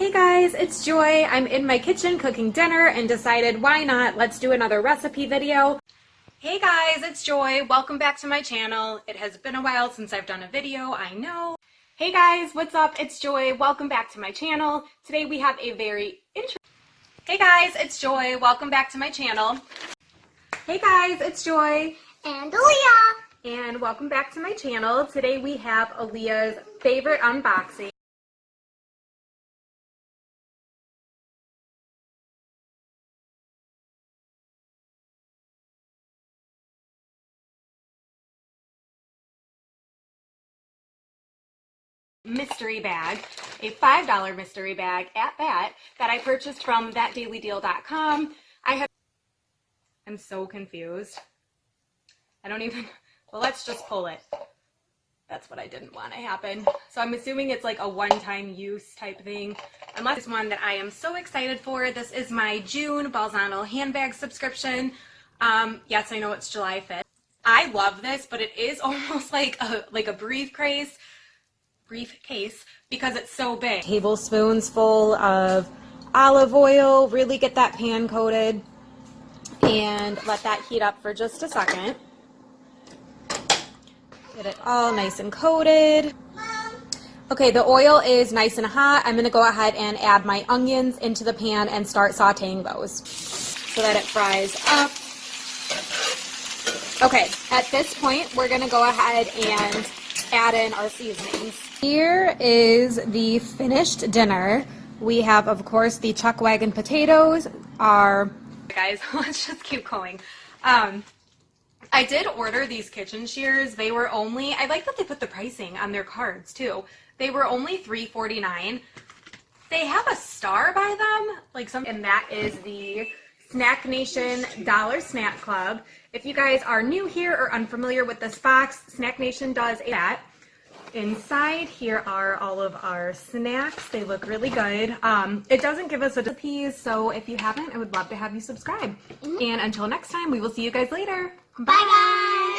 Hey guys, it's Joy. I'm in my kitchen cooking dinner and decided why not, let's do another recipe video. Hey guys, it's Joy. Welcome back to my channel. It has been a while since I've done a video, I know. Hey guys, what's up? It's Joy. Welcome back to my channel. Today we have a very interesting... Hey guys, it's Joy. Welcome back to my channel. Hey guys, it's Joy. And Aaliyah. And welcome back to my channel. Today we have Aaliyah's favorite unboxing. Mystery bag, a $5 mystery bag at that, that I purchased from thatdailydeal.com. I have, I'm so confused. I don't even, well, let's just pull it. That's what I didn't want to happen. So I'm assuming it's like a one-time use type thing. Unless it's one that I am so excited for. This is my June Balzano handbag subscription. Um, yes, I know it's July 5th. I love this, but it is almost like a, like a briefcase briefcase because it's so big. Tablespoons full of olive oil, really get that pan coated and let that heat up for just a second. Get it all nice and coated. Okay, the oil is nice and hot. I'm gonna go ahead and add my onions into the pan and start sauteing those so that it fries up. Okay, at this point, we're gonna go ahead and add in our seasonings. Here is the finished dinner. We have, of course, the chuck wagon potatoes, our... Guys, let's just keep going. Um, I did order these kitchen shears. They were only, I like that they put the pricing on their cards too. They were only $3.49. They have a star by them, like some, and that is the Snack Nation Dollar Snack Club. If you guys are new here or unfamiliar with this box, Snack Nation does that. Inside here are all of our snacks. They look really good. Um, it doesn't give us a recipes, so if you haven't, I would love to have you subscribe. Mm -hmm. And until next time, we will see you guys later. Bye, Bye guys!